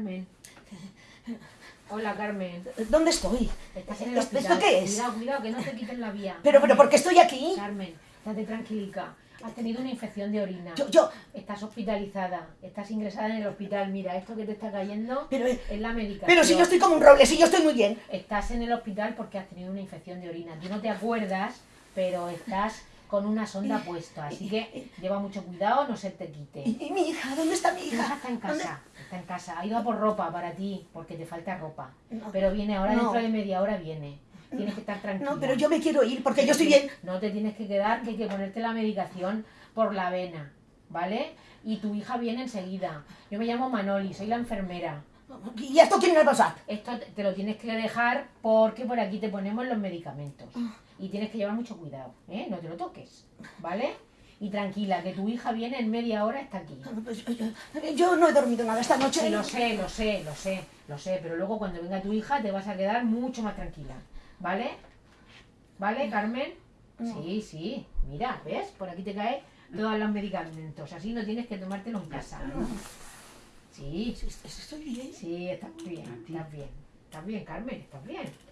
Carmen. Hola, Carmen. ¿Dónde estoy? Estás en el ¿Esto hospital. qué es? Cuidado, cuidado, que no te quiten la vía. Pero, pero, ¿por qué estoy aquí? Carmen, estate tranquilica. Has tenido una infección de orina. Yo, yo, Estás hospitalizada. Estás ingresada en el hospital. Mira, esto que te está cayendo pero, eh, es la medicación. pero si yo estoy como un roble, si yo estoy muy bien. Estás en el hospital porque has tenido una infección de orina. Tú no te acuerdas, pero estás con una sonda puesta. Así que lleva mucho cuidado, no se te quite. ¿Y, y mi hija? ¿Dónde está mi hija hija? está en ¿Dónde? Está en casa. Ha ido a por ropa para ti, porque te falta ropa. No. Pero viene ahora, No. dentro de media hora viene. Tienes que estar tranquila. No, pero yo me quiero ir porque yo estoy bien. No te tienes que quedar, que hay que ponerte la medicación por la vena, ¿vale? Y tu hija viene enseguida. Yo me llamo Manoli, soy la enfermera. ¿Y esto quién me pasar? Esto te- te lo tienes que dejar porque por aquí te ponemos los medicamentos. Y tienes que llevar mucho cuidado, ¿eh? No te lo toques, ¿vale? Y tranquila, que tu hija viene en media hora, está aquí. Yo, no he dormido nada esta noche. Sí, lo sé, lo sé, lo sé, lo sé, pero luego cuando venga tu hija te vas a quedar mucho más tranquila, ¿vale? ¿Vale, Carmen? No. Sí, sí, mira, ¿ves? Por aquí te caen todos los medicamentos, así no tienes que tomártelo en casa. Sí, Sí, Estoy bien. sí, estás bien, estás bien, estás bien, Carmen, estás bien.